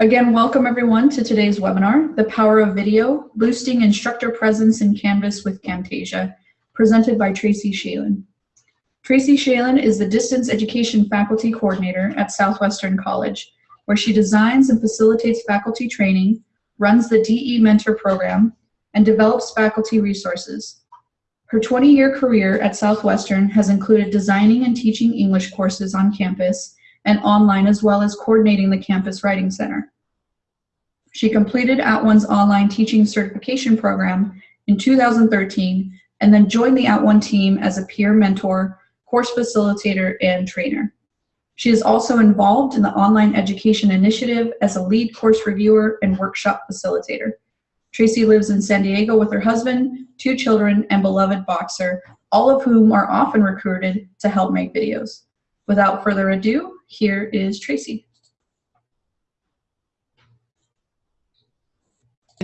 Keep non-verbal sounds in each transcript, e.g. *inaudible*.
Again, welcome everyone to today's webinar, The Power of Video, Boosting Instructor Presence in Canvas with Camtasia, presented by Tracy Schaelen. Tracy Schaelen is the Distance Education Faculty Coordinator at Southwestern College, where she designs and facilitates faculty training, runs the DE Mentor Program, and develops faculty resources. Her 20-year career at Southwestern has included designing and teaching English courses on campus and online as well as coordinating the Campus Writing Center. She completed At @ONE's online teaching certification program in 2013 and then joined the At @ONE team as a peer mentor, course facilitator, and trainer. She is also involved in the Online Education Initiative as a lead course reviewer and workshop facilitator. Tracy lives in San Diego with her husband, two children, and beloved boxer, all of whom are often recruited to help make videos. Without further ado, here is Tracy.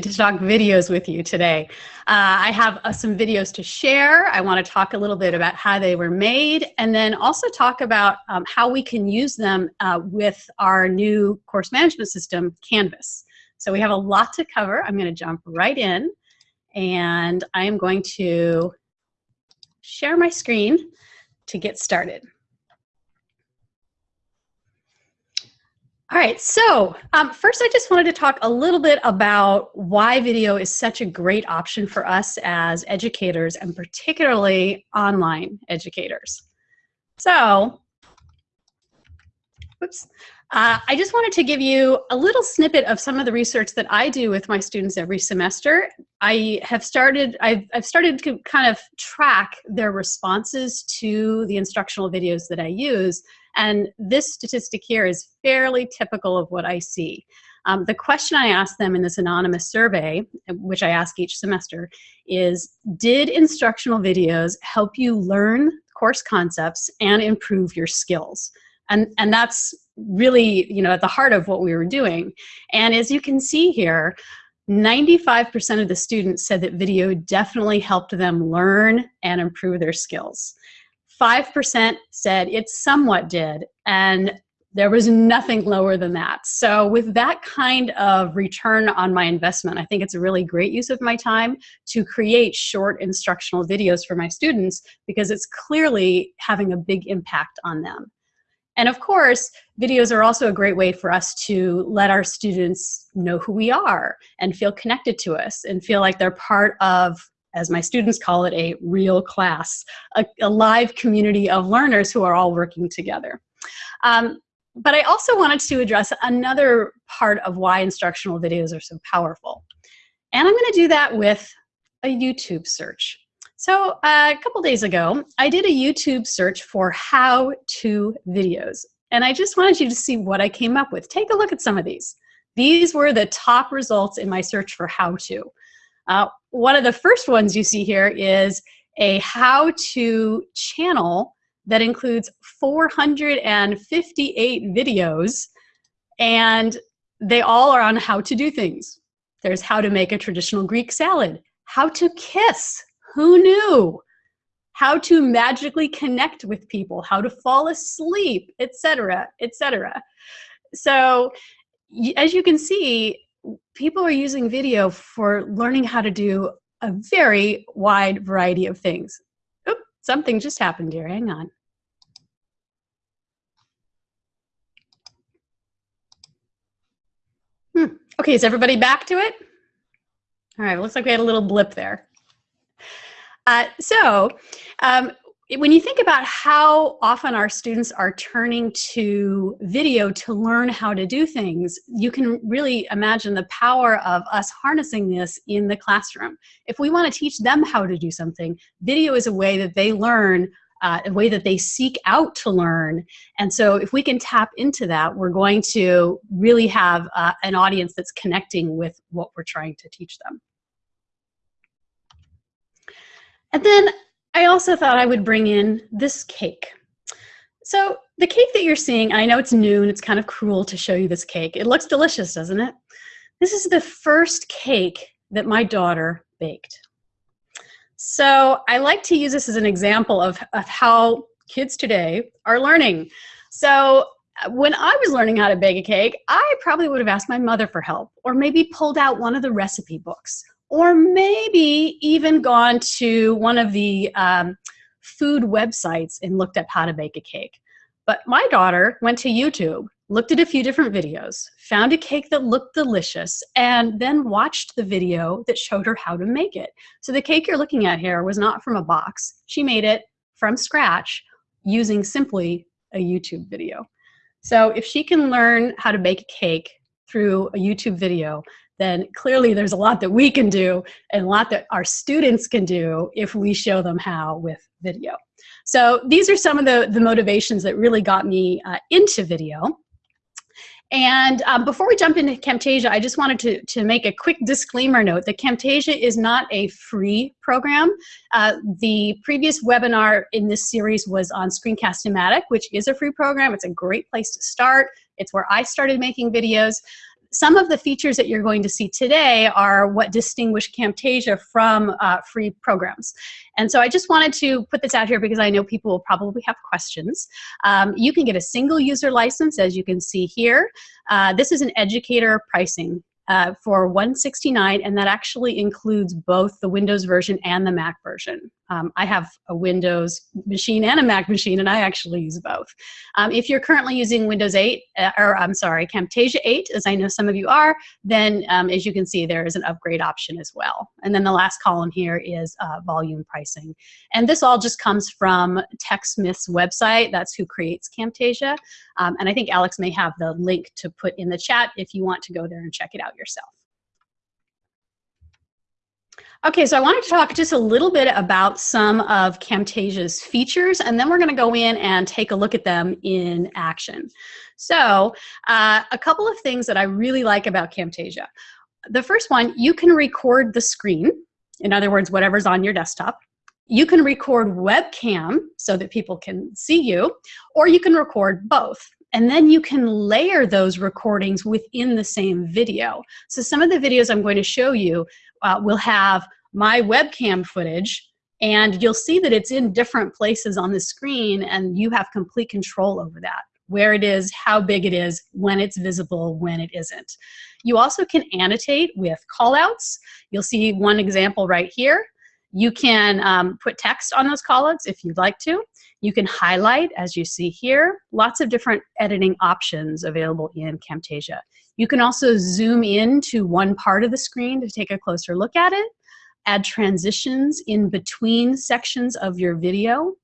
to talk videos with you today. Uh, I have uh, some videos to share. I want to talk a little bit about how they were made and then also talk about um, how we can use them uh, with our new course management system, Canvas. So we have a lot to cover. I'm going to jump right in and I am going to share my screen to get started. All right, so um, first I just wanted to talk a little bit about why video is such a great option for us as educators and particularly online educators. So, oops, uh, I just wanted to give you a little snippet of some of the research that I do with my students every semester. I have started, I've, I've started to kind of track their responses to the instructional videos that I use and this statistic here is fairly typical of what I see. Um, the question I asked them in this anonymous survey, which I ask each semester, is did instructional videos help you learn course concepts and improve your skills? And, and that's really you know, at the heart of what we were doing. And as you can see here, 95% of the students said that video definitely helped them learn and improve their skills. 5% said it somewhat did, and there was nothing lower than that. So with that kind of return on my investment, I think it's a really great use of my time to create short instructional videos for my students because it's clearly having a big impact on them. And of course, videos are also a great way for us to let our students know who we are and feel connected to us and feel like they're part of as my students call it, a real class, a, a live community of learners who are all working together. Um, but I also wanted to address another part of why instructional videos are so powerful. And I'm gonna do that with a YouTube search. So uh, a couple days ago, I did a YouTube search for how-to videos. And I just wanted you to see what I came up with. Take a look at some of these. These were the top results in my search for how-to. Uh, one of the first ones you see here is a how-to channel that includes 458 videos and they all are on how to do things. There's how to make a traditional Greek salad, how to kiss, who knew? How to magically connect with people, how to fall asleep, etc., etc. So as you can see, people are using video for learning how to do a very wide variety of things. Oop, something just happened here, hang on. Hmm. Okay, is everybody back to it? All right, looks like we had a little blip there. Uh, so um, when you think about how often our students are turning to video to learn how to do things, you can really imagine the power of us harnessing this in the classroom. If we want to teach them how to do something, video is a way that they learn uh, a way that they seek out to learn. And so if we can tap into that, we're going to really have uh, an audience that's connecting with what we're trying to teach them. And then I also thought I would bring in this cake. So the cake that you're seeing, I know it's noon, it's kind of cruel to show you this cake. It looks delicious, doesn't it? This is the first cake that my daughter baked. So I like to use this as an example of, of how kids today are learning. So uh, when I was learning how to bake a cake, I probably would have asked my mother for help, or maybe pulled out one of the recipe books, or maybe even gone to one of the um, food websites and looked up how to bake a cake. But my daughter went to YouTube, looked at a few different videos, found a cake that looked delicious, and then watched the video that showed her how to make it. So the cake you're looking at here was not from a box. She made it from scratch using simply a YouTube video. So if she can learn how to bake a cake through a YouTube video, then clearly there's a lot that we can do and a lot that our students can do if we show them how with video. So these are some of the, the motivations that really got me uh, into video. And um, before we jump into Camtasia, I just wanted to, to make a quick disclaimer note that Camtasia is not a free program. Uh, the previous webinar in this series was on Screencast-O-Matic, which is a free program. It's a great place to start. It's where I started making videos some of the features that you're going to see today are what distinguish Camtasia from uh, free programs. And so I just wanted to put this out here because I know people will probably have questions. Um, you can get a single user license, as you can see here. Uh, this is an educator pricing uh, for 169 and that actually includes both the Windows version and the Mac version. Um, I have a Windows machine and a Mac machine, and I actually use both. Um, if you're currently using Windows 8, uh, or I'm sorry, Camtasia 8, as I know some of you are, then um, as you can see, there is an upgrade option as well. And then the last column here is uh, volume pricing. And this all just comes from TechSmith's website. That's who creates Camtasia. Um, and I think Alex may have the link to put in the chat if you want to go there and check it out yourself. Okay, so I wanted to talk just a little bit about some of Camtasia's features, and then we're going to go in and take a look at them in action. So uh, a couple of things that I really like about Camtasia. The first one, you can record the screen. In other words, whatever's on your desktop. You can record webcam so that people can see you, or you can record both. And then you can layer those recordings within the same video. So some of the videos I'm going to show you uh, will have my webcam footage and you'll see that it's in different places on the screen and you have complete control over that where it is, how big it is, when it's visible, when it isn't. You also can annotate with callouts. You'll see one example right here. You can um, put text on those callouts if you'd like to. You can highlight, as you see here. Lots of different editing options available in Camtasia. You can also zoom in to one part of the screen to take a closer look at it, add transitions in between sections of your video.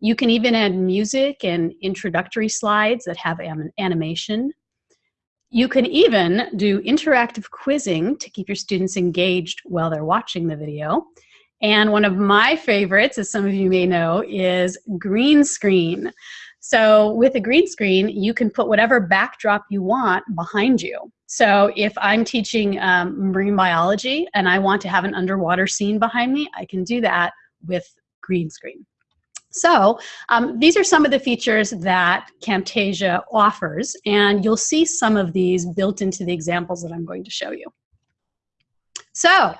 You can even add music and introductory slides that have animation. You can even do interactive quizzing to keep your students engaged while they're watching the video. And one of my favorites, as some of you may know, is green screen. So with a green screen, you can put whatever backdrop you want behind you. So if I'm teaching um, marine biology and I want to have an underwater scene behind me, I can do that with green screen. So um, these are some of the features that Camtasia offers, and you'll see some of these built into the examples that I'm going to show you. So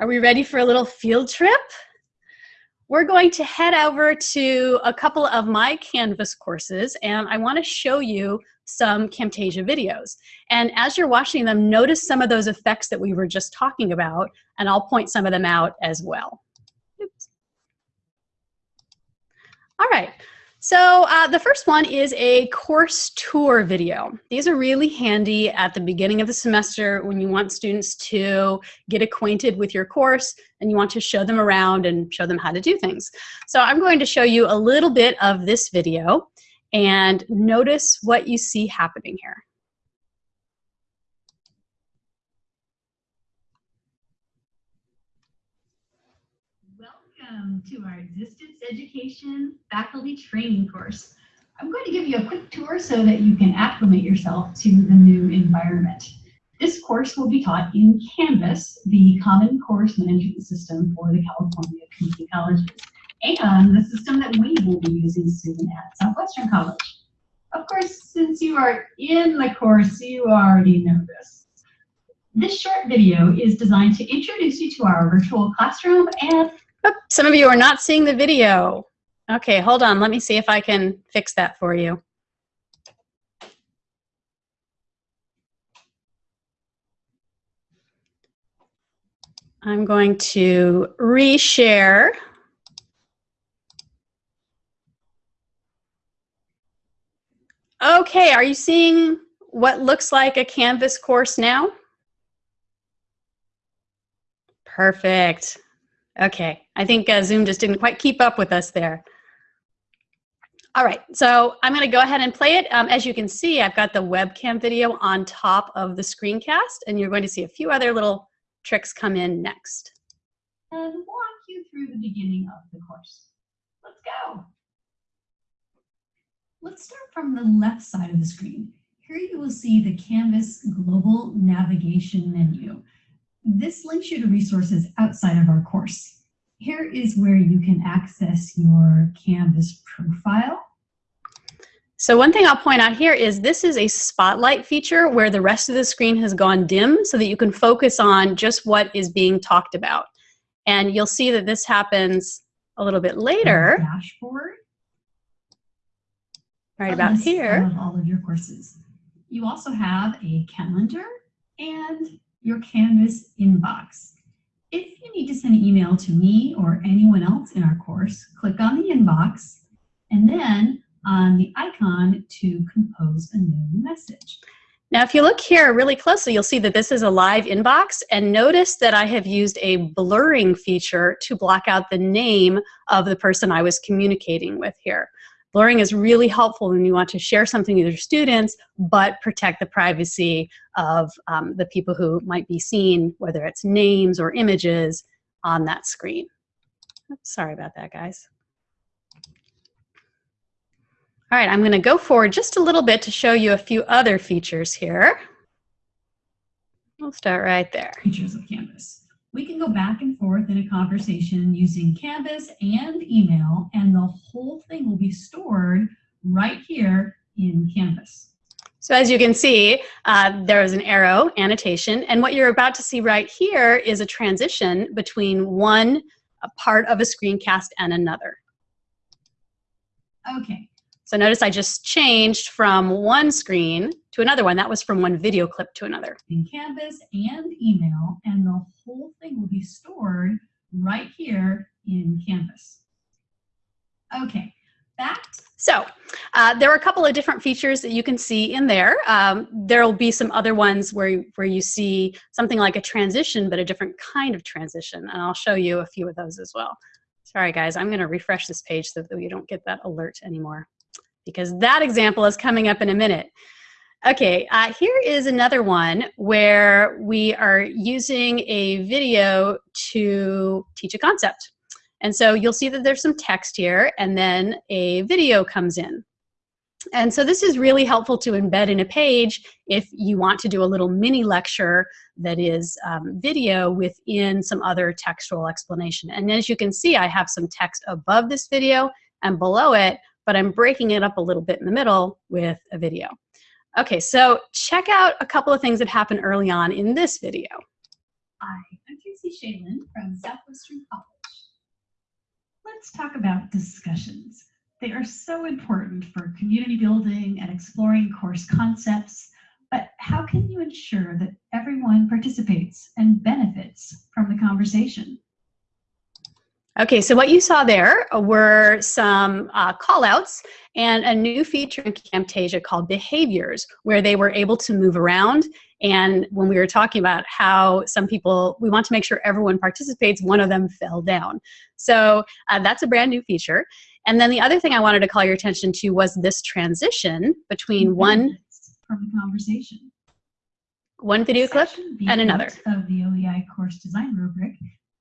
are we ready for a little field trip? we're going to head over to a couple of my Canvas courses and I wanna show you some Camtasia videos. And as you're watching them, notice some of those effects that we were just talking about and I'll point some of them out as well. Oops. All right, so uh, the first one is a course tour video. These are really handy at the beginning of the semester when you want students to get acquainted with your course and you want to show them around and show them how to do things. So I'm going to show you a little bit of this video and notice what you see happening here. Welcome to our Distance Education Faculty Training course. I'm going to give you a quick tour so that you can acclimate yourself to the new environment. This course will be taught in Canvas, the Common Course Management System for the California Community Colleges, and the system that we will be using soon at Southwestern College. Of course, since you are in the course, you already know this. This short video is designed to introduce you to our virtual classroom and *laughs* Some of you are not seeing the video. Okay, hold on. Let me see if I can fix that for you. I'm going to reshare. Okay, are you seeing what looks like a Canvas course now? Perfect. Okay, I think uh, Zoom just didn't quite keep up with us there. All right, so I'm gonna go ahead and play it. Um, as you can see, I've got the webcam video on top of the screencast, and you're going to see a few other little tricks come in next. And walk you through the beginning of the course. Let's go. Let's start from the left side of the screen. Here you will see the Canvas Global Navigation menu. This links you to resources outside of our course. Here is where you can access your Canvas profile. So one thing I'll point out here is this is a spotlight feature where the rest of the screen has gone dim so that you can focus on just what is being talked about. And you'll see that this happens a little bit later. Dashboard. Right about here. Of all of your courses. You also have a calendar and your Canvas inbox. If you need to send an email to me or anyone else in our course, click on the inbox and then on the icon to compose a new message. Now, if you look here really closely, you'll see that this is a live inbox and notice that I have used a blurring feature to block out the name of the person I was communicating with here. Blurring is really helpful when you want to share something with your students, but protect the privacy of um, the people who might be seen, whether it's names or images on that screen. Oops, sorry about that, guys. All right, I'm going to go forward just a little bit to show you a few other features here. We'll start right there. Features of Canvas. We can go back and forth in a conversation using Canvas and email, and the whole thing will be stored right here in Canvas. So as you can see, uh, there is an arrow annotation, and what you're about to see right here is a transition between one part of a screencast and another. Okay, So notice I just changed from one screen to another one. That was from one video clip to another. in Canvas and email, and the whole thing will be stored right here in Canvas. Okay, back So uh, there are a couple of different features that you can see in there. Um, there'll be some other ones where, where you see something like a transition, but a different kind of transition. And I'll show you a few of those as well. Sorry guys, I'm gonna refresh this page so that we don't get that alert anymore because that example is coming up in a minute. Okay, uh, here is another one where we are using a video to teach a concept. And so you'll see that there's some text here and then a video comes in. And so this is really helpful to embed in a page if you want to do a little mini lecture that is um, video within some other textual explanation. And as you can see, I have some text above this video and below it, but I'm breaking it up a little bit in the middle with a video. Okay, so check out a couple of things that happen early on in this video. Hi, I'm Tracy Schaelen from Southwestern College. Let's talk about discussions. They are so important for community building and exploring course concepts, but how can you ensure that everyone participates and benefits from the conversation? Okay, so what you saw there were some uh, call outs and a new feature in Camtasia called behaviors, where they were able to move around. And when we were talking about how some people, we want to make sure everyone participates, one of them fell down. So uh, that's a brand new feature. And then the other thing I wanted to call your attention to was this transition between one, From the conversation. one video clip and another. Of the OEI course design rubric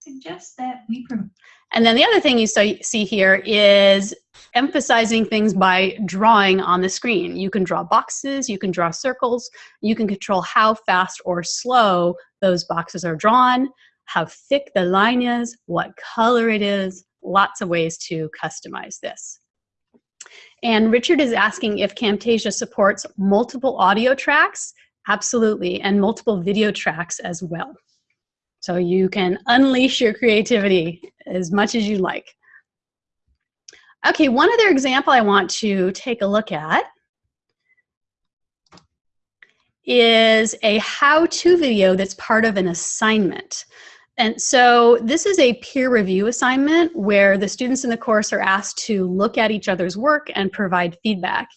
suggests that we provide And then the other thing you see here is emphasizing things by drawing on the screen. You can draw boxes, you can draw circles, you can control how fast or slow those boxes are drawn, how thick the line is, what color it is, lots of ways to customize this. And Richard is asking if Camtasia supports multiple audio tracks. Absolutely, and multiple video tracks as well. So you can unleash your creativity as much as you like. Okay, one other example I want to take a look at is a how-to video that's part of an assignment. And so this is a peer review assignment where the students in the course are asked to look at each other's work and provide feedback.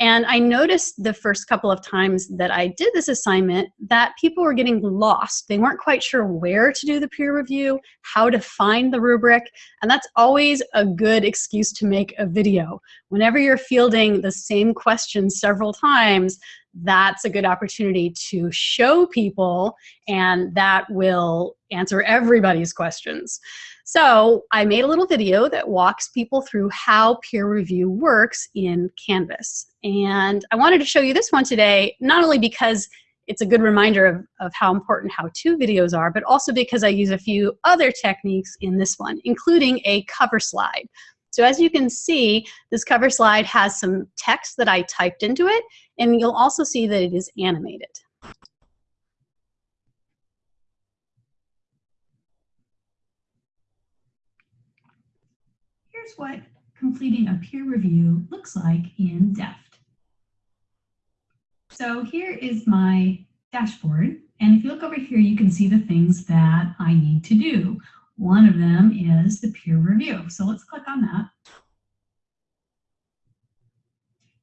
And I noticed the first couple of times that I did this assignment that people were getting lost. They weren't quite sure where to do the peer review, how to find the rubric, and that's always a good excuse to make a video. Whenever you're fielding the same question several times, that's a good opportunity to show people and that will answer everybody's questions. So I made a little video that walks people through how peer review works in Canvas. And I wanted to show you this one today, not only because it's a good reminder of, of how important how-to videos are, but also because I use a few other techniques in this one, including a cover slide. So as you can see, this cover slide has some text that I typed into it, and you'll also see that it is animated. Here's what completing a peer review looks like in Deft. So here is my dashboard. And if you look over here, you can see the things that I need to do. One of them is the peer review. So let's click on that.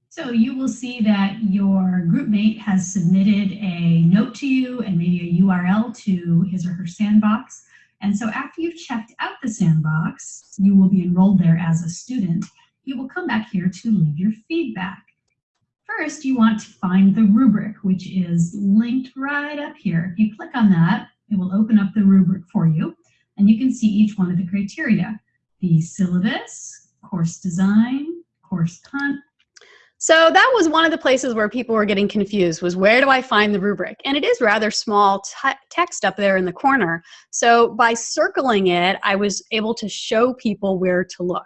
So you will see that your group mate has submitted a note to you and maybe a URL to his or her sandbox. And so after you've checked out the sandbox, you will be enrolled there as a student. You will come back here to leave your feedback. First, you want to find the rubric, which is linked right up here. If you click on that, it will open up the rubric for you, and you can see each one of the criteria. The syllabus, course design, course content, so that was one of the places where people were getting confused was where do I find the rubric? And it is rather small text up there in the corner. So by circling it, I was able to show people where to look.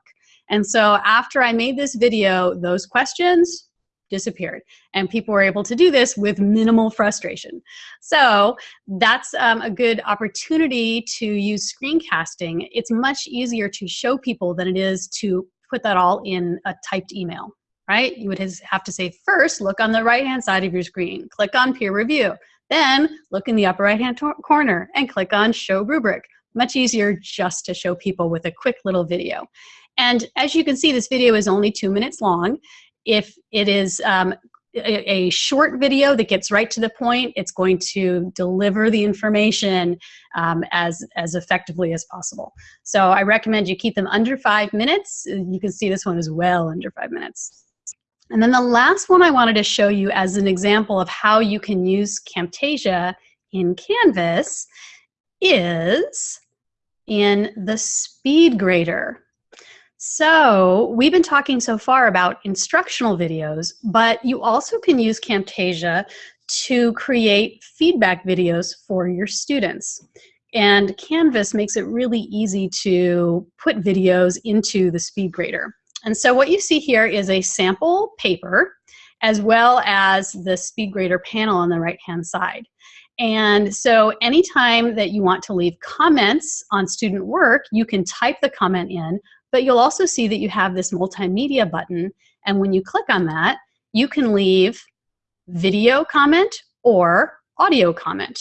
And so after I made this video, those questions disappeared. And people were able to do this with minimal frustration. So that's um, a good opportunity to use screencasting. It's much easier to show people than it is to put that all in a typed email right? You would have to say first, look on the right-hand side of your screen, click on peer review, then look in the upper right-hand corner and click on show rubric. Much easier just to show people with a quick little video. And as you can see, this video is only two minutes long. If it is um, a, short video that gets right to the point, it's going to deliver the information um, as, as effectively as possible. So I recommend you keep them under five minutes. You can see this one is well under five minutes. And then the last one I wanted to show you as an example of how you can use Camtasia in Canvas is in the speed grader. So we've been talking so far about instructional videos, but you also can use Camtasia to create feedback videos for your students. And Canvas makes it really easy to put videos into the speed grader. And so what you see here is a sample paper as well as the SpeedGrader panel on the right-hand side. And so anytime that you want to leave comments on student work, you can type the comment in, but you'll also see that you have this multimedia button. And when you click on that, you can leave video comment or audio comment.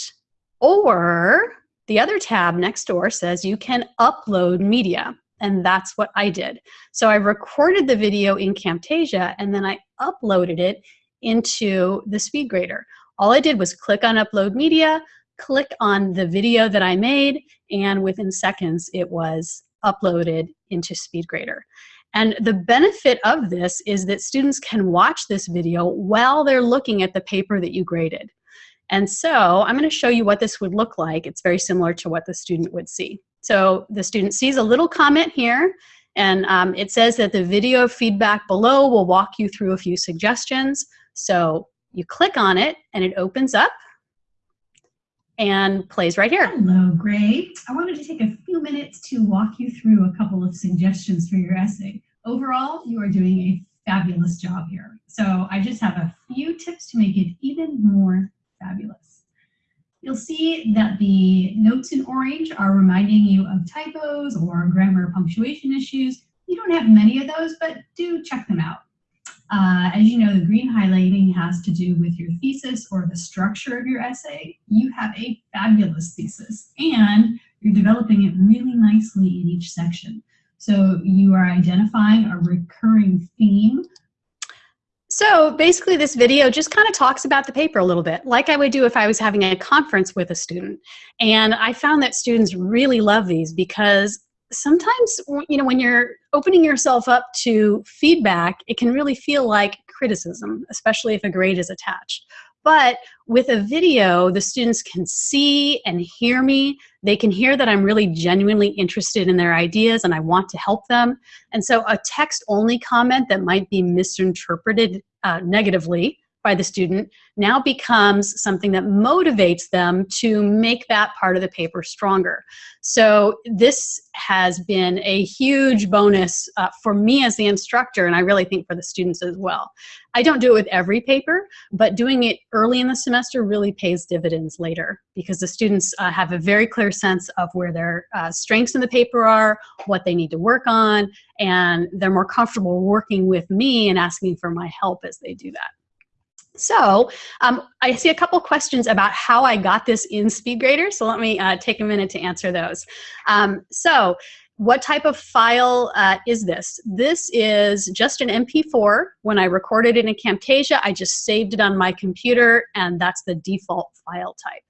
Or the other tab next door says you can upload media. And that's what I did. So I recorded the video in Camtasia and then I uploaded it into the SpeedGrader. All I did was click on Upload Media, click on the video that I made, and within seconds it was uploaded into SpeedGrader. And the benefit of this is that students can watch this video while they're looking at the paper that you graded. And so I'm going to show you what this would look like. It's very similar to what the student would see. So the student sees a little comment here, and um, it says that the video feedback below will walk you through a few suggestions. So you click on it, and it opens up and plays right here. Hello, Gray. I wanted to take a few minutes to walk you through a couple of suggestions for your essay. Overall, you are doing a fabulous job here. So I just have a few tips to make it even more fabulous. You'll see that the notes in orange are reminding you of typos or grammar punctuation issues. You don't have many of those, but do check them out. Uh, as you know, the green highlighting has to do with your thesis or the structure of your essay. You have a fabulous thesis and you're developing it really nicely in each section. So you are identifying a recurring theme. So basically this video just kind of talks about the paper a little bit, like I would do if I was having a conference with a student. And I found that students really love these because sometimes, you know, when you're opening yourself up to feedback, it can really feel like criticism, especially if a grade is attached. But with a video, the students can see and hear me. They can hear that I'm really genuinely interested in their ideas and I want to help them. And so a text only comment that might be misinterpreted uh, negatively by the student now becomes something that motivates them to make that part of the paper stronger. So this has been a huge bonus uh, for me as the instructor, and I really think for the students as well. I don't do it with every paper, but doing it early in the semester really pays dividends later because the students uh, have a very clear sense of where their uh, strengths in the paper are, what they need to work on, and they're more comfortable working with me and asking for my help as they do that. So um, I see a couple questions about how I got this in SpeedGrader, so let me uh, take a minute to answer those. Um, so what type of file uh, is this? This is just an MP4. When I recorded it in Camtasia, I just saved it on my computer, and that's the default file type.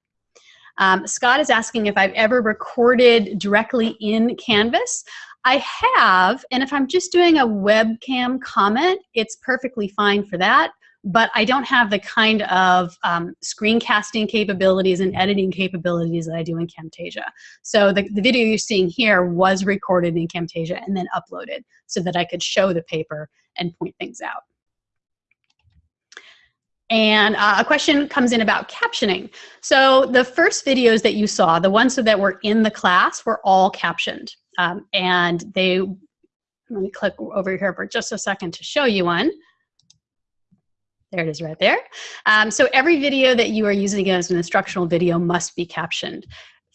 Um, Scott is asking if I've ever recorded directly in Canvas. I have, and if I'm just doing a webcam comment, it's perfectly fine for that but I don't have the kind of um, screencasting capabilities and editing capabilities that I do in Camtasia. So the, the video you're seeing here was recorded in Camtasia and then uploaded so that I could show the paper and point things out. And uh, a question comes in about captioning. So the first videos that you saw, the ones that were in the class, were all captioned. Um, and they, let me click over here for just a second to show you one. There it is right there. Um, so every video that you are using as an instructional video must be captioned.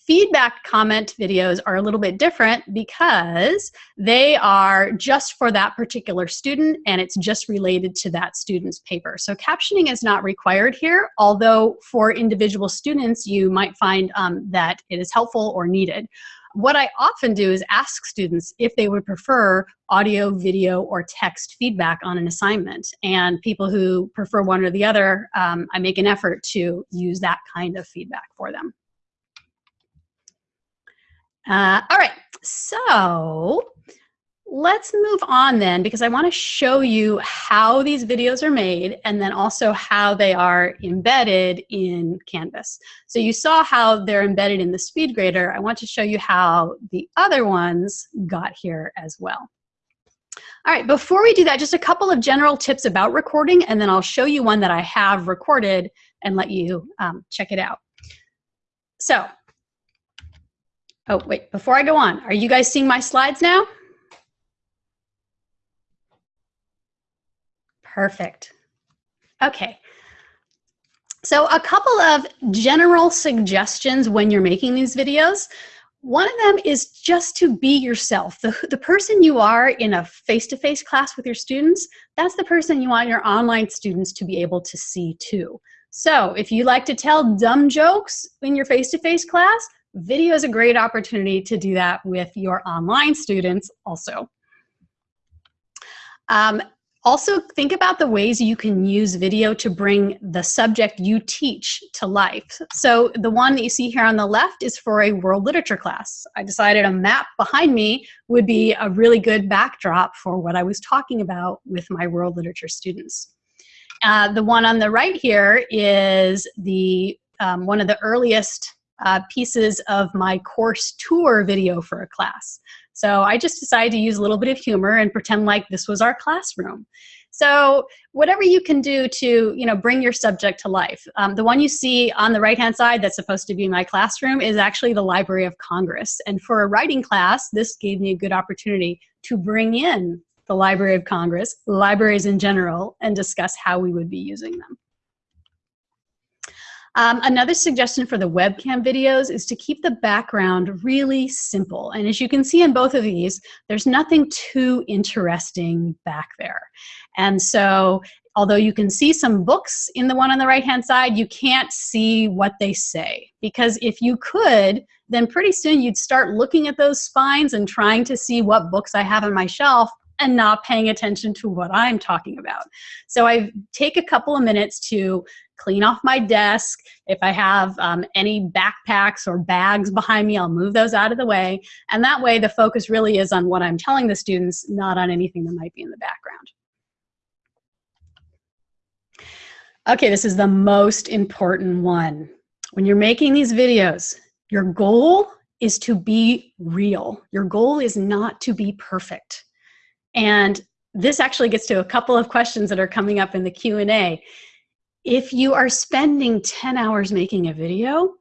Feedback comment videos are a little bit different because they are just for that particular student and it's just related to that student's paper. So captioning is not required here, although for individual students you might find um, that it is helpful or needed. What I often do is ask students if they would prefer audio, video, or text feedback on an assignment. And people who prefer one or the other, um, I make an effort to use that kind of feedback for them. Uh, all right, so let's move on then because I want to show you how these videos are made and then also how they are embedded in Canvas. So you saw how they're embedded in the SpeedGrader. I want to show you how the other ones got here as well. All right, before we do that, just a couple of general tips about recording and then I'll show you one that I have recorded and let you um, check it out. So, oh wait, before I go on, are you guys seeing my slides now? Perfect. Okay. So a couple of general suggestions when you're making these videos. One of them is just to be yourself. The, the person you are in a face-to-face -face class with your students, that's the person you want your online students to be able to see too. So if you like to tell dumb jokes in your face-to-face -face class, video is a great opportunity to do that with your online students also. Um, also, think about the ways you can use video to bring the subject you teach to life. So the one that you see here on the left is for a world literature class. I decided a map behind me would be a really good backdrop for what I was talking about with my world literature students. Uh, the one on the right here is the um, one of the earliest uh, pieces of my course tour video for a class. So I just decided to use a little bit of humor and pretend like this was our classroom. So whatever you can do to, you know, bring your subject to life. Um, the one you see on the right-hand side that's supposed to be my classroom is actually the Library of Congress. And for a writing class, this gave me a good opportunity to bring in the Library of Congress, libraries in general, and discuss how we would be using them. Um, another suggestion for the webcam videos is to keep the background really simple. And as you can see in both of these, there's nothing too interesting back there. And so although you can see some books in the one on the right hand side, you can't see what they say. Because if you could, then pretty soon you'd start looking at those spines and trying to see what books I have on my shelf and not paying attention to what I'm talking about. So I take a couple of minutes to clean off my desk. If I have um, any backpacks or bags behind me, I'll move those out of the way. And that way the focus really is on what I'm telling the students, not on anything that might be in the background. Okay, this is the most important one. When you're making these videos, your goal is to be real. Your goal is not to be perfect. And this actually gets to a couple of questions that are coming up in the Q&A. If you are spending 10 hours making a video,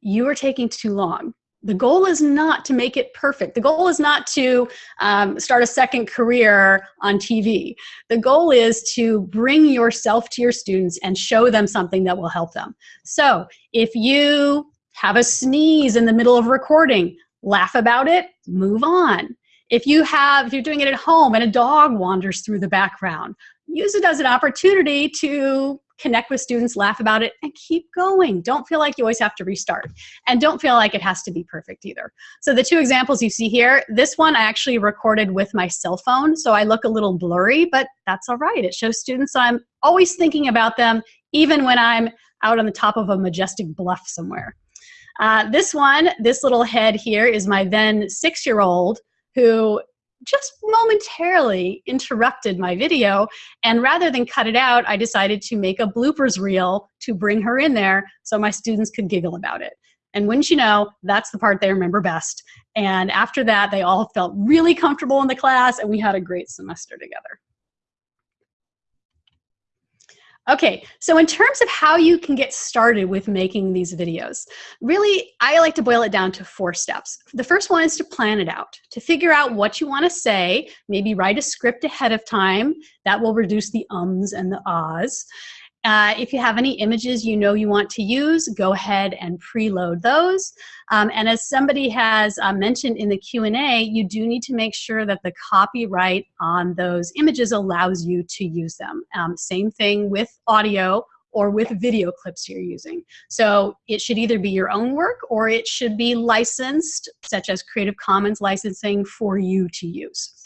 you are taking too long. The goal is not to make it perfect. The goal is not to um, start a second career on TV. The goal is to bring yourself to your students and show them something that will help them. So if you have a sneeze in the middle of recording, laugh about it, move on. If you have, if you're doing it at home and a dog wanders through the background, use it as an opportunity to connect with students, laugh about it, and keep going. Don't feel like you always have to restart. And don't feel like it has to be perfect either. So the two examples you see here, this one I actually recorded with my cell phone, so I look a little blurry, but that's all right. It shows students I'm always thinking about them, even when I'm out on the top of a majestic bluff somewhere. Uh, this one, this little head here is my then six-year-old who just momentarily interrupted my video. And rather than cut it out, I decided to make a bloopers reel to bring her in there so my students could giggle about it. And wouldn't you know, that's the part they remember best. And after that, they all felt really comfortable in the class and we had a great semester together. Okay, so in terms of how you can get started with making these videos, really, I like to boil it down to four steps. The first one is to plan it out, to figure out what you want to say, maybe write a script ahead of time. That will reduce the ums and the ahs. Uh, if you have any images you know you want to use, go ahead and preload those. Um, and as somebody has uh, mentioned in the Q&A, you do need to make sure that the copyright on those images allows you to use them. Um, same thing with audio or with video clips you're using. So it should either be your own work or it should be licensed, such as Creative Commons licensing for you to use.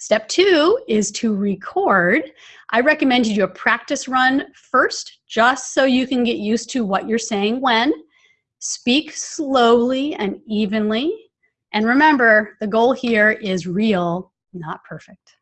Step two is to record. I recommend you do a practice run first, just so you can get used to what you're saying when. Speak slowly and evenly. And remember, the goal here is real, not perfect.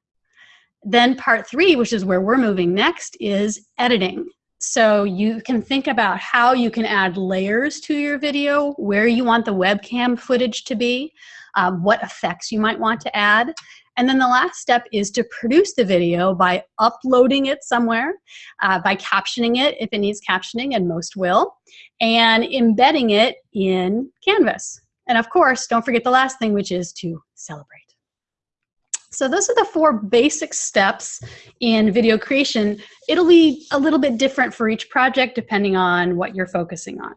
Then part three, which is where we're moving next, is editing. So you can think about how you can add layers to your video, where you want the webcam footage to be, um, what effects you might want to add, and then the last step is to produce the video by uploading it somewhere, uh, by captioning it if it needs captioning, and most will, and embedding it in Canvas. And of course, don't forget the last thing, which is to celebrate. So those are the four basic steps in video creation. It'll be a little bit different for each project depending on what you're focusing on.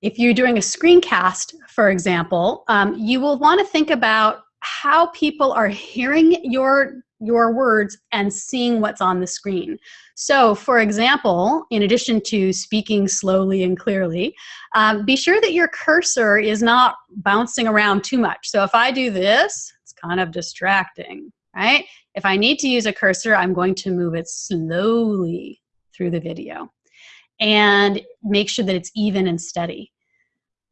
If you're doing a screencast, for example, um, you will want to think about how people are hearing your your words and seeing what's on the screen. So for example, in addition to speaking slowly and clearly, um, be sure that your cursor is not bouncing around too much. So if I do this, it's kind of distracting, right? If I need to use a cursor, I'm going to move it slowly through the video and make sure that it's even and steady.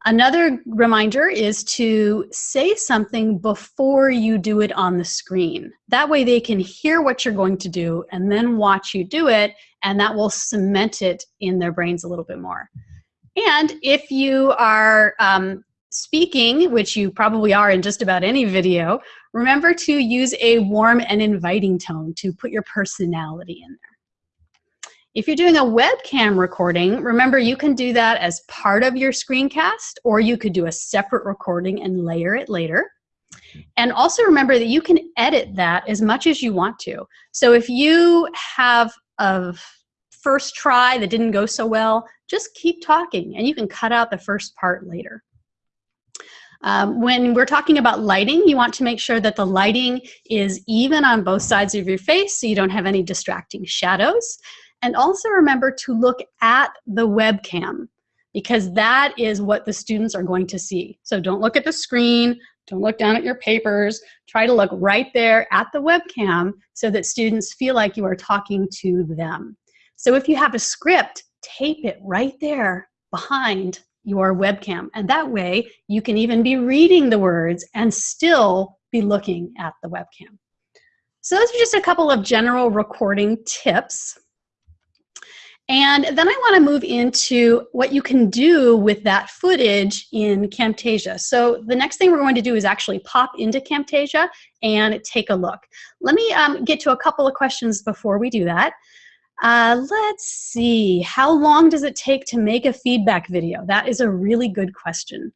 Another reminder is to say something before you do it on the screen. That way they can hear what you're going to do and then watch you do it, and that will cement it in their brains a little bit more. And if you are um, speaking, which you probably are in just about any video, remember to use a warm and inviting tone to put your personality in there. If you're doing a webcam recording, remember you can do that as part of your screencast or you could do a separate recording and layer it later. And also remember that you can edit that as much as you want to. So if you have a first try that didn't go so well, just keep talking and you can cut out the first part later. Um, when we're talking about lighting, you want to make sure that the lighting is even on both sides of your face so you don't have any distracting shadows. And also remember to look at the webcam because that is what the students are going to see. So don't look at the screen, don't look down at your papers, try to look right there at the webcam so that students feel like you are talking to them. So if you have a script, tape it right there behind your webcam. And that way you can even be reading the words and still be looking at the webcam. So those are just a couple of general recording tips. And then I want to move into what you can do with that footage in Camtasia. So the next thing we're going to do is actually pop into Camtasia and take a look. Let me um, get to a couple of questions before we do that. Uh, let's see, how long does it take to make a feedback video? That is a really good question.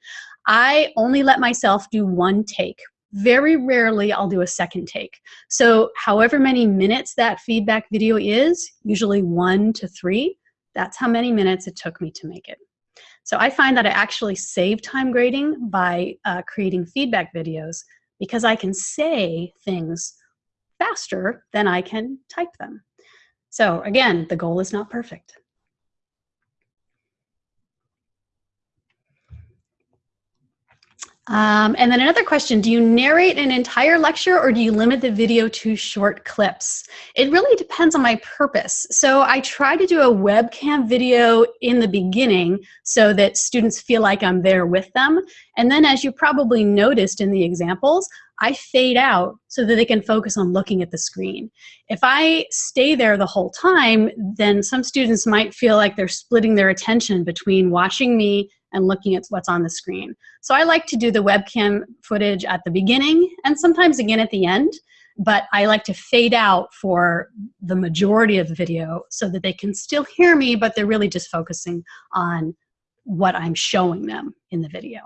I only let myself do one take. Very rarely I'll do a second take. So however many minutes that feedback video is, usually one to three, that's how many minutes it took me to make it. So I find that I actually save time grading by uh, creating feedback videos because I can say things faster than I can type them. So again, the goal is not perfect. Um, and then another question, do you narrate an entire lecture or do you limit the video to short clips? It really depends on my purpose. So I try to do a webcam video in the beginning so that students feel like I'm there with them. And then as you probably noticed in the examples, I fade out so that they can focus on looking at the screen. If I stay there the whole time, then some students might feel like they're splitting their attention between watching me and looking at what's on the screen. So I like to do the webcam footage at the beginning and sometimes again at the end, but I like to fade out for the majority of the video so that they can still hear me, but they're really just focusing on what I'm showing them in the video.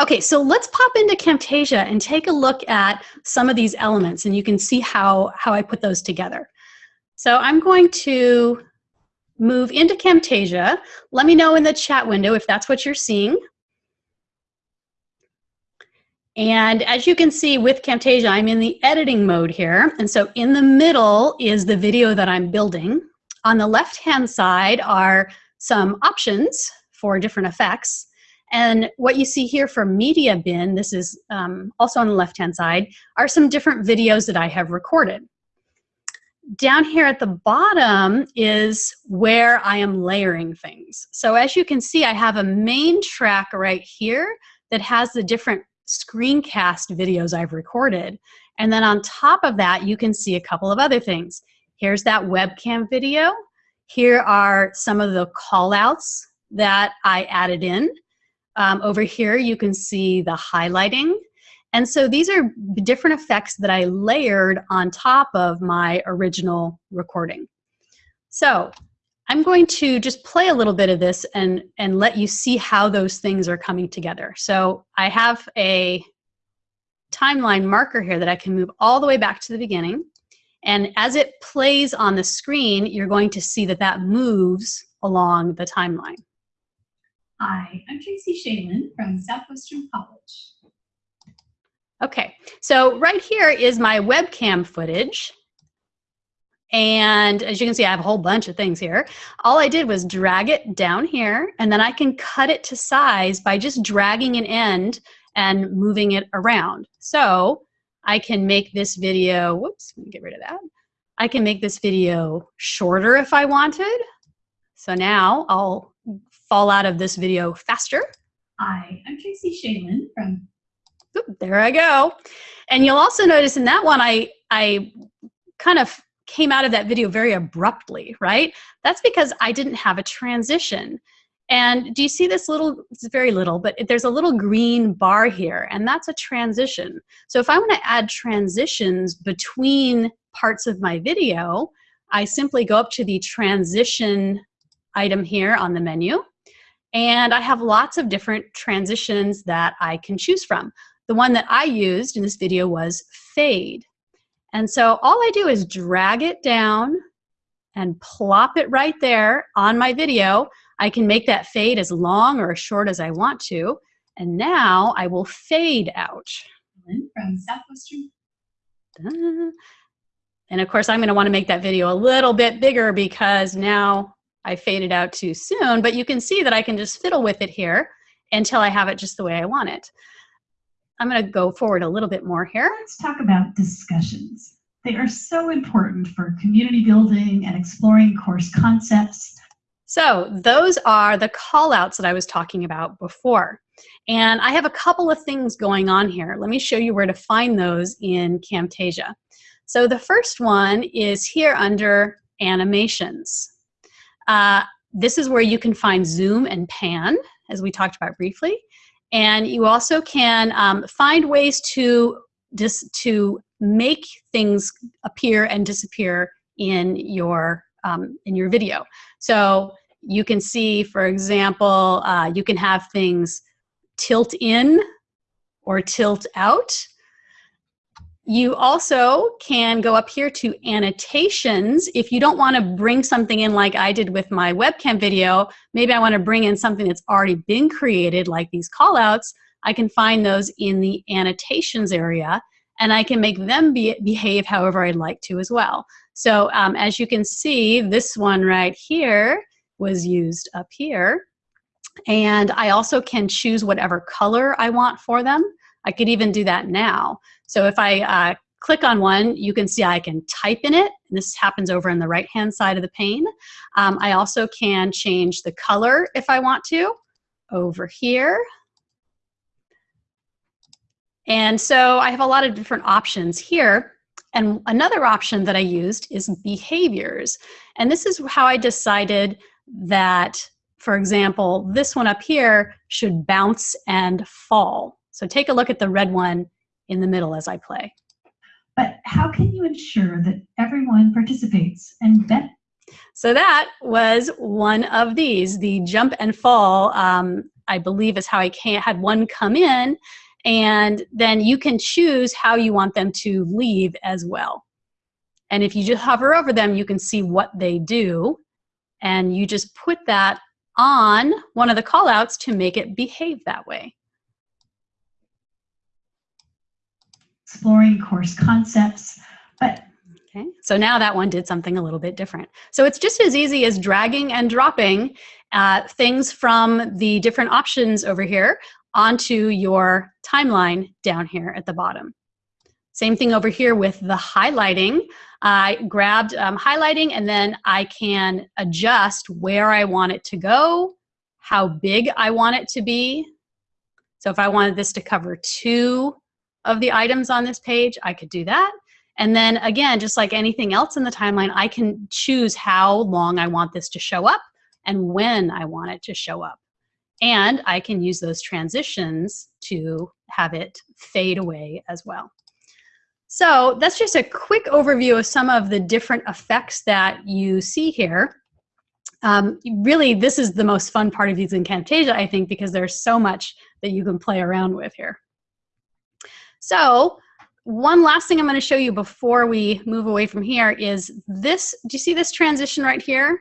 Okay, so let's pop into Camtasia and take a look at some of these elements and you can see how, how I put those together. So I'm going to move into Camtasia. Let me know in the chat window if that's what you're seeing. And as you can see with Camtasia, I'm in the editing mode here. And so in the middle is the video that I'm building. On the left-hand side are some options for different effects. And what you see here for Media Bin, this is um, also on the left-hand side, are some different videos that I have recorded down here at the bottom is where I am layering things. So as you can see, I have a main track right here that has the different screencast videos I've recorded. And then on top of that, you can see a couple of other things. Here's that webcam video. Here are some of the callouts that I added in. Um, over here, you can see the highlighting and so these are different effects that I layered on top of my original recording. So I'm going to just play a little bit of this and, and let you see how those things are coming together. So I have a timeline marker here that I can move all the way back to the beginning. And as it plays on the screen, you're going to see that that moves along the timeline. Hi, I'm Tracy Schaelen from Southwestern College. Okay, so right here is my webcam footage. And as you can see, I have a whole bunch of things here. All I did was drag it down here, and then I can cut it to size by just dragging an end and moving it around. So I can make this video, whoops, let me get rid of that. I can make this video shorter if I wanted. So now I'll fall out of this video faster. Hi, I'm Tracy Schaelen from there I go. And you'll also notice in that one, I, I kind of came out of that video very abruptly, right? That's because I didn't have a transition. And do you see this little, it's very little, but there's a little green bar here, and that's a transition. So if I want to add transitions between parts of my video, I simply go up to the transition item here on the menu, and I have lots of different transitions that I can choose from. The one that I used in this video was fade. And so all I do is drag it down and plop it right there on my video. I can make that fade as long or as short as I want to. And now I will fade out. From Southwestern. And of course, I'm going to want to make that video a little bit bigger because now I faded out too soon, but you can see that I can just fiddle with it here until I have it just the way I want it. I'm going to go forward a little bit more here. Let's talk about discussions. They are so important for community building and exploring course concepts. So those are the call outs that I was talking about before. And I have a couple of things going on here. Let me show you where to find those in Camtasia. So the first one is here under animations. Uh, this is where you can find zoom and pan, as we talked about briefly. And you also can um, find ways to, dis to make things appear and disappear in your, um, in your video. So you can see, for example, uh, you can have things tilt in or tilt out. You also can go up here to annotations. If you don't want to bring something in like I did with my webcam video, maybe I want to bring in something that's already been created like these callouts, I can find those in the annotations area and I can make them be, behave however I'd like to as well. So um, as you can see, this one right here was used up here. And I also can choose whatever color I want for them. I could even do that now. So if I uh, click on one, you can see I can type in it. And this happens over on the right-hand side of the pane. Um, I also can change the color if I want to over here. And so I have a lot of different options here. And another option that I used is behaviors. And this is how I decided that, for example, this one up here should bounce and fall. So take a look at the red one in the middle as I play. But how can you ensure that everyone participates and that so that was one of these. The jump and fall, um, I believe, is how I can't had one come in, and then you can choose how you want them to leave as well. And if you just hover over them, you can see what they do, and you just put that on one of the callouts to make it behave that way. Exploring course concepts, but Okay, so now that one did something a little bit different. So it's just as easy as dragging and dropping uh, things from the different options over here onto your timeline down here at the bottom. Same thing over here with the highlighting. I grabbed um, highlighting and then I can adjust where I want it to go, how big I want it to be. So if I wanted this to cover two of the items on this page, I could do that. And then again, just like anything else in the timeline, I can choose how long I want this to show up and when I want it to show up. And I can use those transitions to have it fade away as well. So that's just a quick overview of some of the different effects that you see here. Um, really, this is the most fun part of using Camtasia, I think, because there's so much that you can play around with here. So one last thing I'm going to show you before we move away from here is this. Do you see this transition right here?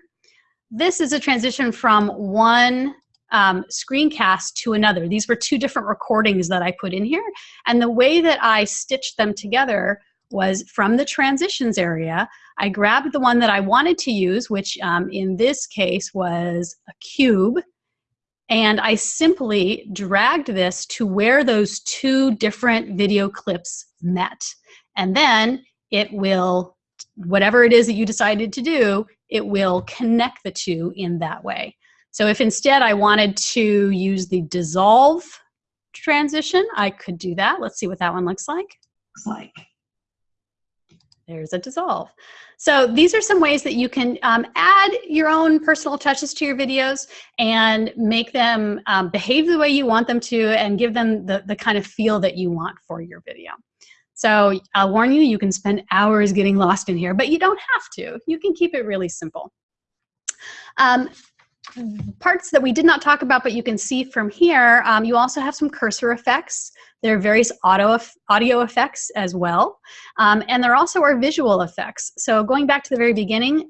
This is a transition from one um, screencast to another. These were two different recordings that I put in here. And the way that I stitched them together was from the transitions area, I grabbed the one that I wanted to use, which um, in this case was a cube, and I simply dragged this to where those two different video clips met. And then it will, whatever it is that you decided to do, it will connect the two in that way. So if instead I wanted to use the dissolve transition, I could do that. Let's see what that one looks like. looks like There's a dissolve. So these are some ways that you can um, add your own personal touches to your videos and make them um, behave the way you want them to and give them the, the kind of feel that you want for your video. So I'll warn you, you can spend hours getting lost in here, but you don't have to. You can keep it really simple. Um, parts that we did not talk about, but you can see from here, um, you also have some cursor effects. There are various auto, audio effects as well. Um, and there also are visual effects. So going back to the very beginning,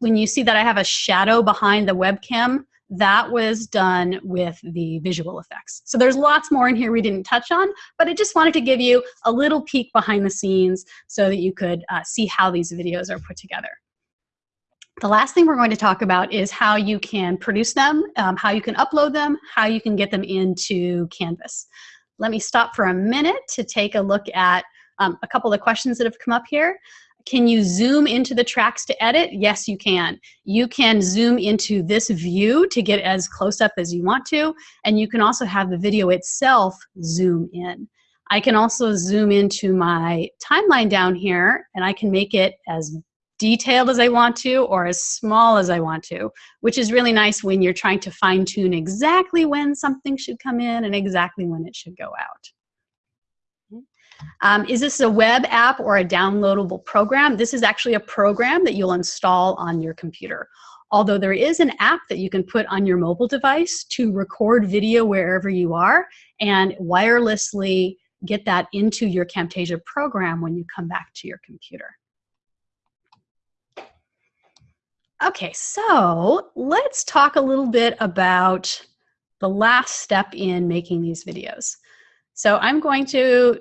when you see that I have a shadow behind the webcam, that was done with the visual effects. So there's lots more in here we didn't touch on, but I just wanted to give you a little peek behind the scenes so that you could uh, see how these videos are put together. The last thing we're going to talk about is how you can produce them, um, how you can upload them, how you can get them into Canvas. Let me stop for a minute to take a look at um, a couple of questions that have come up here. Can you zoom into the tracks to edit? Yes, you can. You can zoom into this view to get as close up as you want to, and you can also have the video itself zoom in. I can also zoom into my timeline down here, and I can make it as detailed as I want to or as small as I want to, which is really nice when you're trying to fine tune exactly when something should come in and exactly when it should go out. Um, is this a web app or a downloadable program? This is actually a program that you'll install on your computer. Although there is an app that you can put on your mobile device to record video wherever you are and wirelessly get that into your Camtasia program when you come back to your computer. Okay, so let's talk a little bit about the last step in making these videos. So I'm going to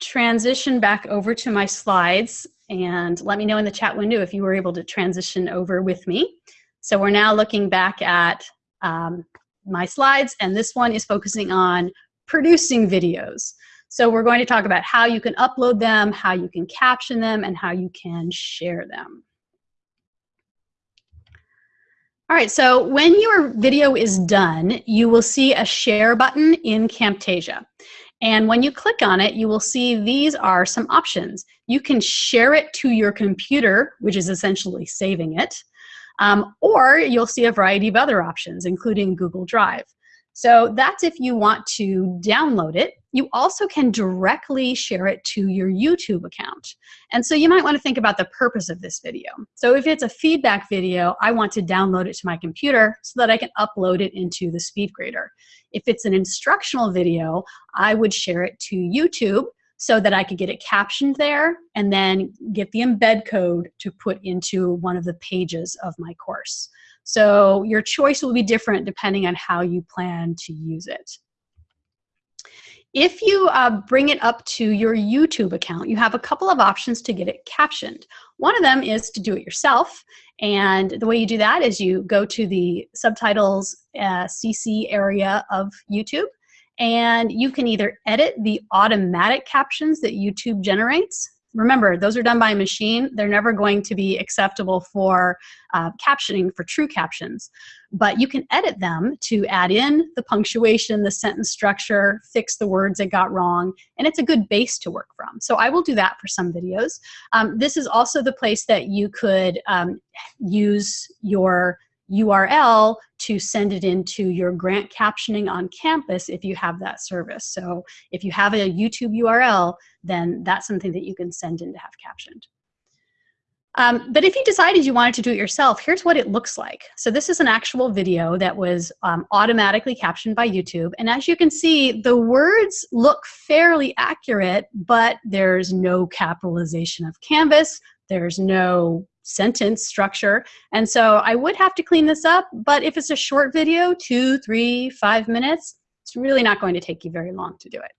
transition back over to my slides and let me know in the chat window if you were able to transition over with me. So we're now looking back at um, my slides and this one is focusing on producing videos. So we're going to talk about how you can upload them, how you can caption them, and how you can share them. All right, so when your video is done, you will see a share button in Camtasia. And when you click on it, you will see these are some options. You can share it to your computer, which is essentially saving it, um, or you'll see a variety of other options, including Google Drive. So that's if you want to download it. You also can directly share it to your YouTube account. And so you might want to think about the purpose of this video. So if it's a feedback video, I want to download it to my computer so that I can upload it into the SpeedGrader. If it's an instructional video, I would share it to YouTube so that I could get it captioned there and then get the embed code to put into one of the pages of my course. So your choice will be different depending on how you plan to use it. If you uh, bring it up to your YouTube account, you have a couple of options to get it captioned. One of them is to do it yourself. And the way you do that is you go to the subtitles uh, CC area of YouTube and you can either edit the automatic captions that YouTube generates Remember, those are done by a machine. They're never going to be acceptable for uh, captioning for true captions. But you can edit them to add in the punctuation, the sentence structure, fix the words that got wrong, and it's a good base to work from. So I will do that for some videos. Um, this is also the place that you could um, use your URL to send it into your grant captioning on campus if you have that service. So if you have a YouTube URL, then that's something that you can send in to have captioned. Um, but if you decided you wanted to do it yourself, here's what it looks like. So this is an actual video that was um, automatically captioned by YouTube. And as you can see, the words look fairly accurate, but there's no capitalization of Canvas. There's no sentence structure. And so I would have to clean this up, but if it's a short video, two, three, five minutes, it's really not going to take you very long to do it.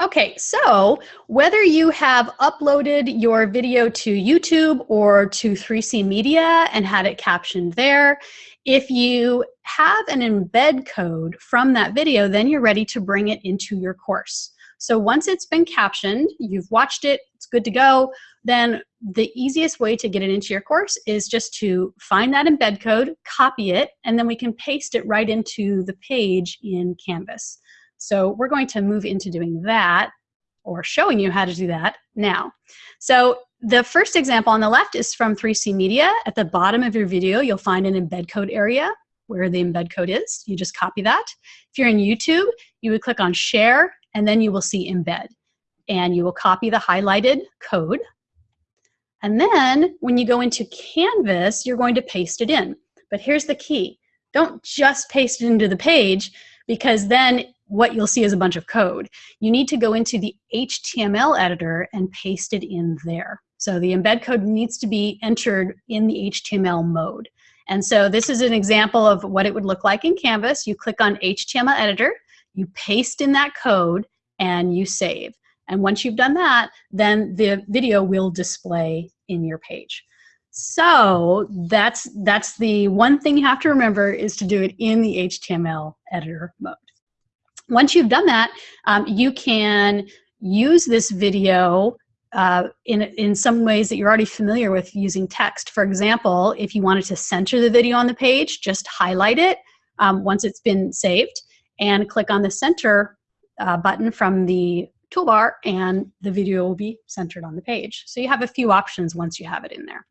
Okay, so whether you have uploaded your video to YouTube or to 3C Media and had it captioned there, if you have an embed code from that video, then you're ready to bring it into your course. So once it's been captioned, you've watched it, it's good to go, then the easiest way to get it into your course is just to find that embed code, copy it, and then we can paste it right into the page in Canvas. So we're going to move into doing that or showing you how to do that now. So the first example on the left is from 3C Media. At the bottom of your video, you'll find an embed code area where the embed code is. You just copy that. If you're in YouTube, you would click on share and then you will see embed. And you will copy the highlighted code. And then when you go into Canvas, you're going to paste it in. But here's the key. Don't just paste it into the page because then what you'll see is a bunch of code. You need to go into the HTML editor and paste it in there. So the embed code needs to be entered in the HTML mode. And so this is an example of what it would look like in Canvas. You click on HTML editor, you paste in that code, and you save. And once you've done that, then the video will display in your page. So that's, that's the one thing you have to remember is to do it in the HTML editor mode. Once you've done that, um, you can use this video uh, in, in some ways that you're already familiar with using text. For example, if you wanted to center the video on the page, just highlight it um, once it's been saved and click on the center uh, button from the toolbar and the video will be centered on the page. So you have a few options once you have it in there.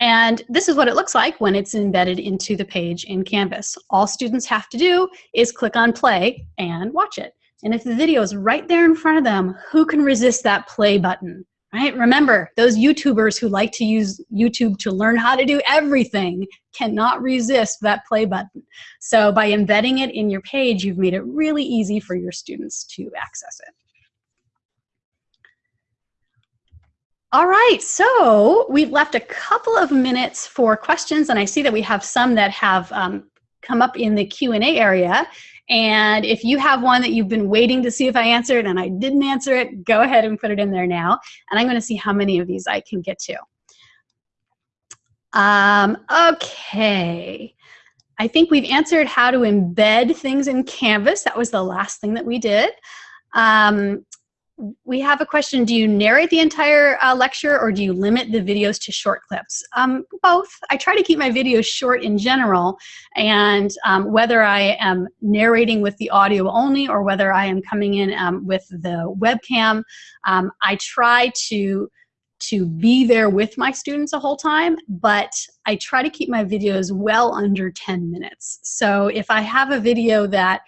And this is what it looks like when it's embedded into the page in Canvas. All students have to do is click on play and watch it. And if the video is right there in front of them, who can resist that play button? Right? Remember, those YouTubers who like to use YouTube to learn how to do everything cannot resist that play button. So by embedding it in your page, you've made it really easy for your students to access it. All right, so we've left a couple of minutes for questions, and I see that we have some that have um, come up in the Q&A area. And if you have one that you've been waiting to see if I answered and I didn't answer it, go ahead and put it in there now. And I'm going to see how many of these I can get to. Um, okay. I think we've answered how to embed things in Canvas. That was the last thing that we did. Um, we have a question, do you narrate the entire uh, lecture or do you limit the videos to short clips? Um, both. I try to keep my videos short in general and um, whether I am narrating with the audio only or whether I am coming in um, with the webcam, um, I try to to be there with my students the whole time, but I try to keep my videos well under 10 minutes. So if I have a video that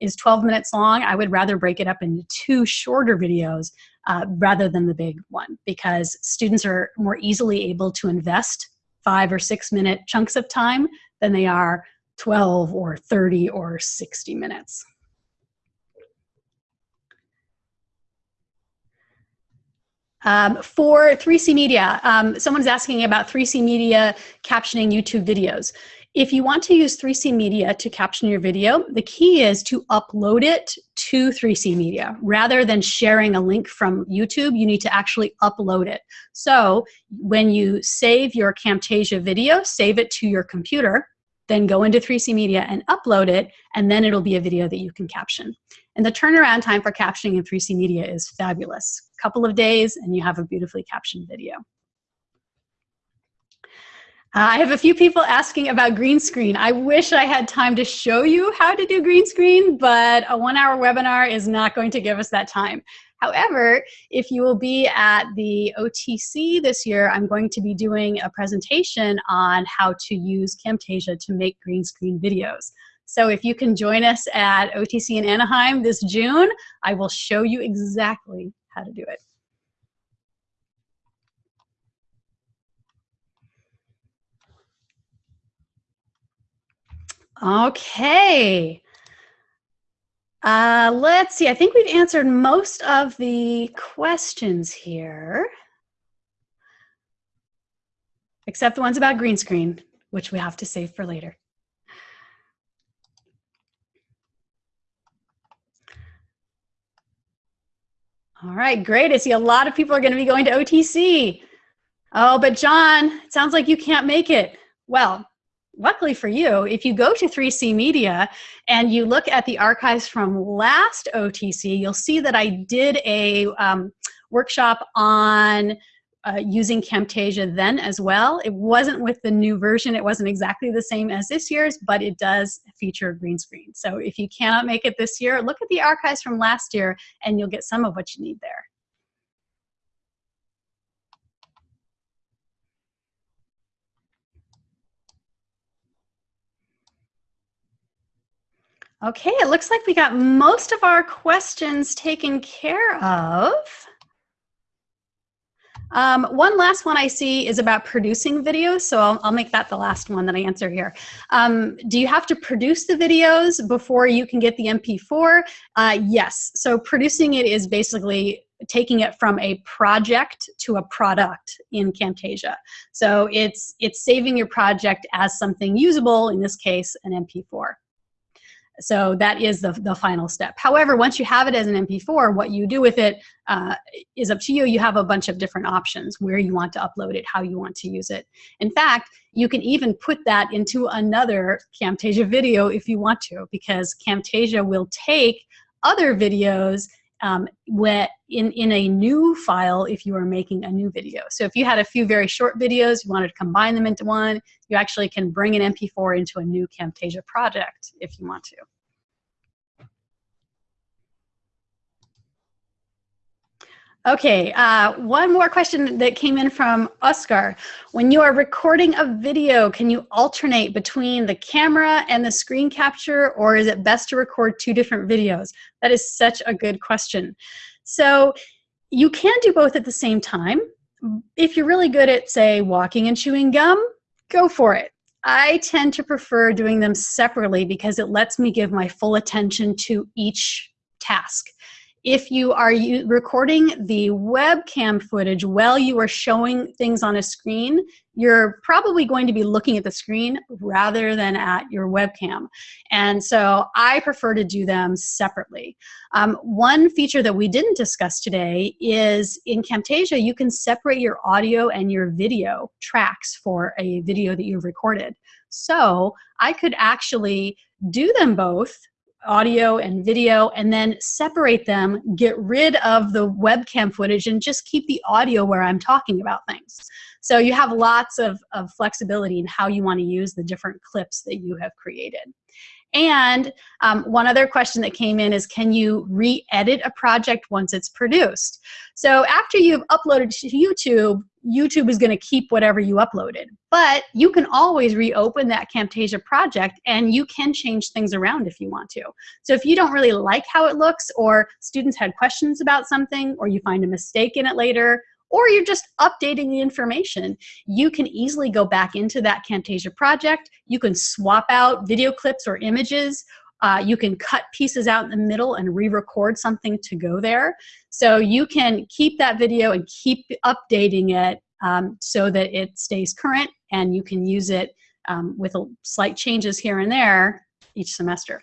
is 12 minutes long, I would rather break it up into two shorter videos uh, rather than the big one because students are more easily able to invest five or six minute chunks of time than they are 12 or 30 or 60 minutes. Um, for 3C Media, um, someone's asking about 3C Media captioning YouTube videos. If you want to use 3C Media to caption your video, the key is to upload it to 3C Media. Rather than sharing a link from YouTube, you need to actually upload it. So when you save your Camtasia video, save it to your computer, then go into 3C Media and upload it, and then it'll be a video that you can caption. And the turnaround time for captioning in 3C Media is fabulous. A couple of days, and you have a beautifully captioned video. Uh, I have a few people asking about green screen. I wish I had time to show you how to do green screen, but a one hour webinar is not going to give us that time. However, if you will be at the OTC this year, I'm going to be doing a presentation on how to use Camtasia to make green screen videos. So if you can join us at OTC in Anaheim this June, I will show you exactly how to do it. Okay. Uh, let's see, I think we've answered most of the questions here. Except the ones about green screen, which we have to save for later. All right, great. I see a lot of people are going to be going to OTC. Oh, but John, it sounds like you can't make it. Well, luckily for you, if you go to 3C Media and you look at the archives from last OTC, you'll see that I did a um, workshop on uh, using Camtasia then as well. It wasn't with the new version. It wasn't exactly the same as this year's, but it does feature green screen. So if you cannot make it this year, look at the archives from last year and you'll get some of what you need there. Okay, it looks like we got most of our questions taken care of. Um, one last one I see is about producing videos, so I'll, I'll, make that the last one that I answer here. Um, do you have to produce the videos before you can get the MP4? Uh, yes, so producing it is basically taking it from a project to a product in Camtasia. So it's, it's saving your project as something usable, in this case, an MP4. So that is the, the final step. However, once you have it as an MP4, what you do with it uh, is up to you. You have a bunch of different options where you want to upload it, how you want to use it. In fact, you can even put that into another Camtasia video if you want to, because Camtasia will take other videos um, in, in a new file if you are making a new video. So if you had a few very short videos, you wanted to combine them into one, you actually can bring an MP4 into a new Camtasia project if you want to. Okay, uh, one more question that came in from Oscar. When you are recording a video, can you alternate between the camera and the screen capture, or is it best to record two different videos? That is such a good question. So you can do both at the same time. If you're really good at, say, walking and chewing gum, go for it. I tend to prefer doing them separately because it lets me give my full attention to each task if you are recording the webcam footage while you are showing things on a screen, you're probably going to be looking at the screen rather than at your webcam. And so I prefer to do them separately. Um, one feature that we didn't discuss today is in Camtasia, you can separate your audio and your video tracks for a video that you've recorded. So I could actually do them both audio and video and then separate them, get rid of the webcam footage and just keep the audio where I'm talking about things. So you have lots of, of flexibility in how you want to use the different clips that you have created. And um, one other question that came in is, can you re-edit a project once it's produced? So after you've uploaded to YouTube, YouTube is going to keep whatever you uploaded. But you can always reopen that Camtasia project and you can change things around if you want to. So if you don't really like how it looks or students had questions about something or you find a mistake in it later or you're just updating the information, you can easily go back into that Camtasia project. You can swap out video clips or images. Uh, you can cut pieces out in the middle and re-record something to go there. So you can keep that video and keep updating it um, so that it stays current and you can use it um, with slight changes here and there each semester.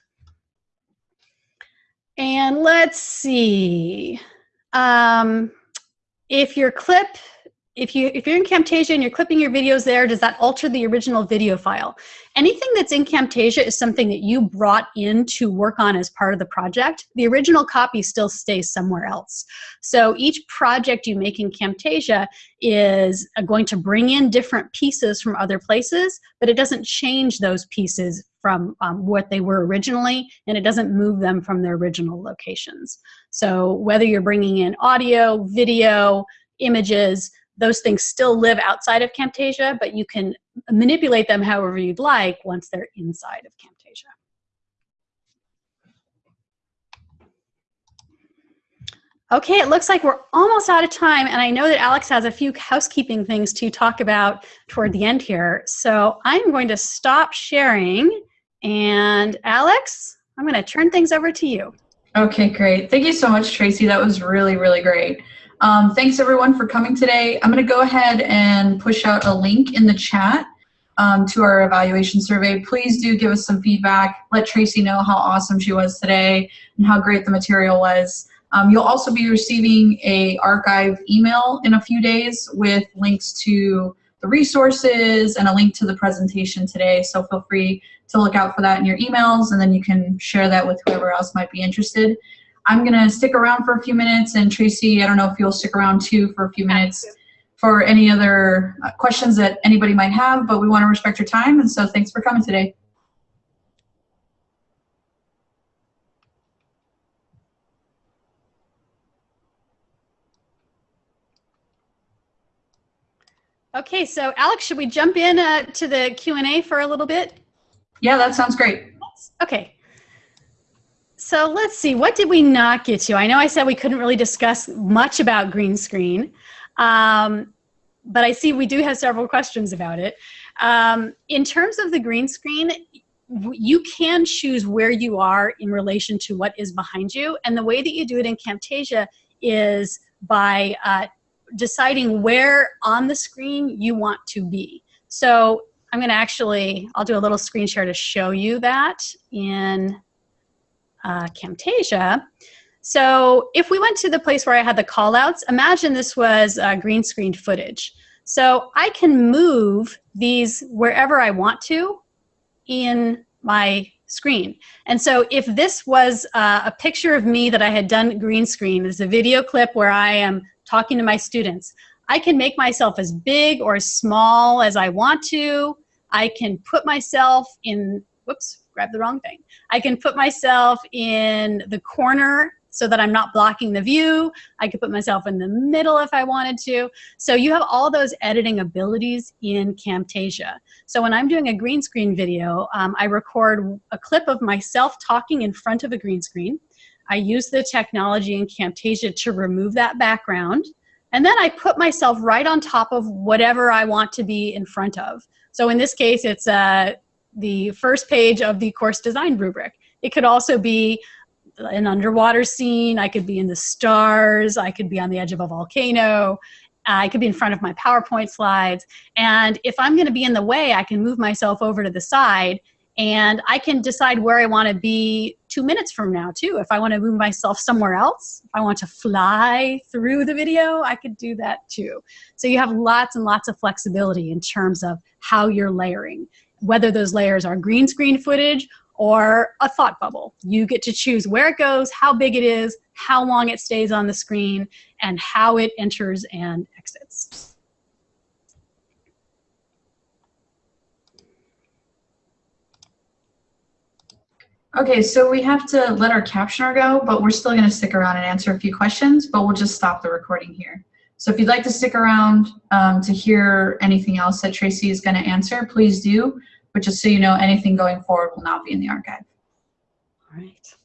And let's see. Um, if your clip, if, you, if you're in Camtasia and you're clipping your videos there, does that alter the original video file? Anything that's in Camtasia is something that you brought in to work on as part of the project. The original copy still stays somewhere else. So each project you make in Camtasia is uh, going to bring in different pieces from other places, but it doesn't change those pieces from um, what they were originally, and it doesn't move them from their original locations. So whether you're bringing in audio, video, images, those things still live outside of Camtasia, but you can manipulate them however you'd like once they're inside of Camtasia. Okay, it looks like we're almost out of time, and I know that Alex has a few housekeeping things to talk about toward the end here. So I'm going to stop sharing, and Alex, I'm going to turn things over to you. Okay, great. Thank you so much, Tracy. That was really, really great. Um, thanks everyone for coming today. I'm gonna go ahead and push out a link in the chat um, to our evaluation survey. Please do give us some feedback. Let Tracy know how awesome she was today and how great the material was. Um, you'll also be receiving a archive email in a few days with links to the resources and a link to the presentation today. So feel free to look out for that in your emails and then you can share that with whoever else might be interested. I'm gonna stick around for a few minutes and Tracy, I don't know if you'll stick around too for a few minutes for any other uh, questions that anybody might have, but we wanna respect your time and so thanks for coming today. Okay, so Alex, should we jump in uh, to the Q&A for a little bit? Yeah, that sounds great. Okay. So let's see, what did we not get to? I know I said we couldn't really discuss much about green screen, um, but I see we do have several questions about it. Um, in terms of the green screen, you can choose where you are in relation to what is behind you. And the way that you do it in Camtasia is by uh, deciding where on the screen you want to be. So I'm going to actually, I'll do a little screen share to show you that in uh, Camtasia. So if we went to the place where I had the callouts, imagine this was uh, green screen footage. So I can move these wherever I want to in my screen. And so if this was uh, a picture of me that I had done green screen, this is a video clip where I am talking to my students, I can make myself as big or as small as I want to. I can put myself in, whoops, grab the wrong thing. I can put myself in the corner so that I'm not blocking the view. I could put myself in the middle if I wanted to. So you have all those editing abilities in Camtasia. So when I'm doing a green screen video, um, I record a clip of myself talking in front of a green screen. I use the technology in Camtasia to remove that background. And then I put myself right on top of whatever I want to be in front of. So in this case, it's uh, the first page of the course design rubric. It could also be an underwater scene. I could be in the stars. I could be on the edge of a volcano. Uh, I could be in front of my PowerPoint slides. And if I'm going to be in the way, I can move myself over to the side and I can decide where I want to be two minutes from now too. If I want to move myself somewhere else, if I want to fly through the video, I could do that too. So you have lots and lots of flexibility in terms of how you're layering, whether those layers are green screen footage or a thought bubble. You get to choose where it goes, how big it is, how long it stays on the screen, and how it enters and exits. Okay, so we have to let our captioner go, but we're still going to stick around and answer a few questions, but we'll just stop the recording here. So if you'd like to stick around um, to hear anything else that Tracy is going to answer, please do. But just so you know, anything going forward will not be in the archive. All right.